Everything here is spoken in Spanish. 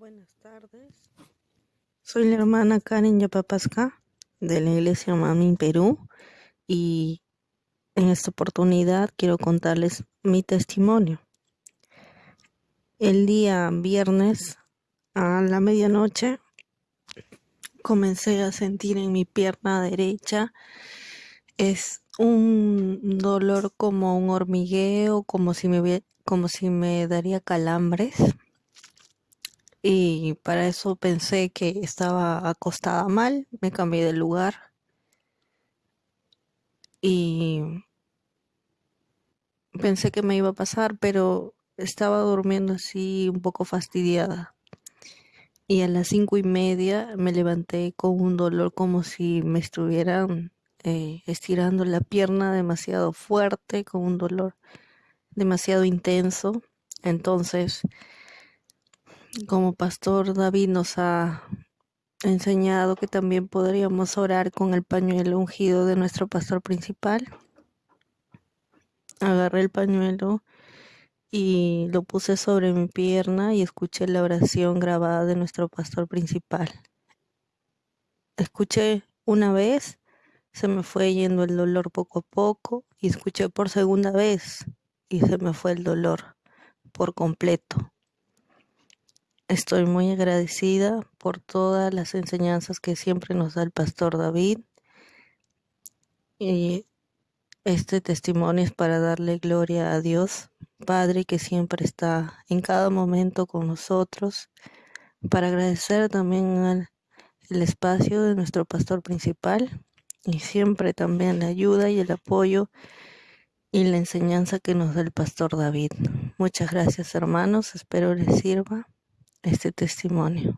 Buenas tardes. Soy la hermana Karen Yapapasca de la Iglesia Mami Perú y en esta oportunidad quiero contarles mi testimonio. El día viernes a la medianoche comencé a sentir en mi pierna derecha es un dolor como un hormigueo, como si me, como si me daría calambres y para eso pensé que estaba acostada mal, me cambié de lugar y pensé que me iba a pasar, pero estaba durmiendo así un poco fastidiada. Y a las cinco y media me levanté con un dolor como si me estuvieran eh, estirando la pierna demasiado fuerte, con un dolor demasiado intenso. Entonces como pastor David nos ha enseñado que también podríamos orar con el pañuelo ungido de nuestro pastor principal. Agarré el pañuelo y lo puse sobre mi pierna y escuché la oración grabada de nuestro pastor principal. Escuché una vez, se me fue yendo el dolor poco a poco y escuché por segunda vez y se me fue el dolor por completo. Estoy muy agradecida por todas las enseñanzas que siempre nos da el pastor David. Y este testimonio es para darle gloria a Dios, Padre, que siempre está en cada momento con nosotros, para agradecer también el espacio de nuestro pastor principal y siempre también la ayuda y el apoyo y la enseñanza que nos da el pastor David. Muchas gracias hermanos, espero les sirva este testimonio.